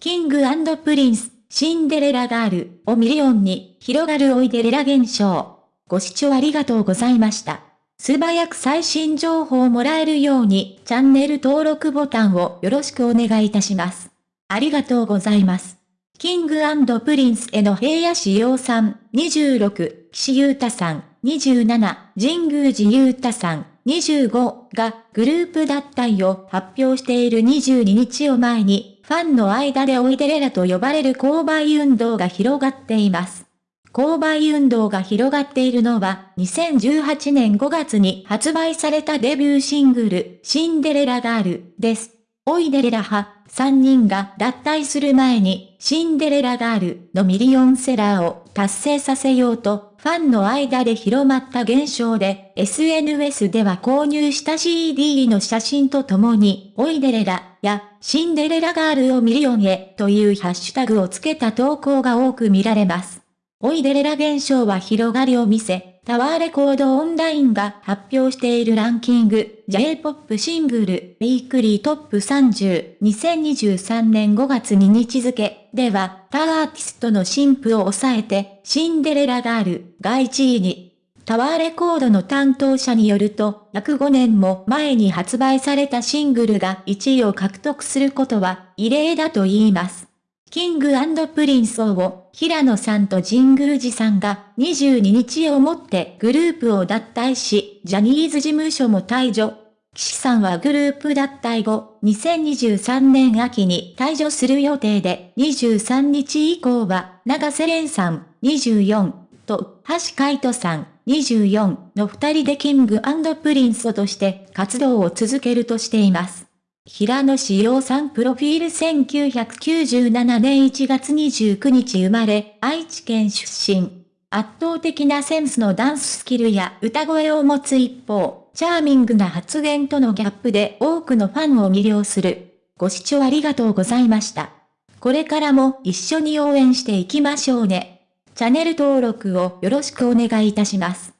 King & Prince、シンデレラガールをミリオンに広がる追いデレラ現象。ご視聴ありがとうございました。素早く最新情報をもらえるようにチャンネル登録ボタンをよろしくお願いいたします。ありがとうございます。 King & Princeの平野紫耀さん、26、岸優太さん、27、神宮寺勇太さん、25がグループ脱退を発表している22日を前に、ファンの間で追いデレラと呼ばれる購買運動が広がっています。購買運動が広がっているのは、2018年5月に発売されたデビューシングル、シンデレラガールです。追いデレラは3人が脱退する前に、シンデレラガールのミリオンセラーを達成させようと、ファンの間で広まった現象で、SNS では購入した CD の写真とともに、追いデレラやシンデレラガールをミリオンへというハッシュタグをつけた投稿が多く見られます。オイデレラ現象は広がりを見せ、タワーレコードオンラインが発表しているランキング、J-POP シングル、ウィークリートップ30、2023年5月2日付では、他アーティストの新婦を抑えて、シンデレラガールが1位に。タワーレコードの担当者によると、約5年も前に発売されたシングルが1位を獲得することは異例だと言います。King & Princeを平野さんと神宮寺さんが22日をもってグループを脱退し、ジャニーズ事務所も退所。岸さんはグループ脱退後、2023年秋に退所する予定で、23日以降は、永瀬廉さん、24、髙橋海人さん、24の二人で King & Princeとして活動を続けるとしています。平野志陽さんプロフィール1997年1月29日生まれ、愛知県出身。圧倒的なセンスのダンススキルや歌声を持つ一方、チャーミングな発言とのギャップで多くのファンを魅了する。ご視聴ありがとうございました。これからも一緒に応援していきましょうね。チャンネル登録をよろしくお願いいたします。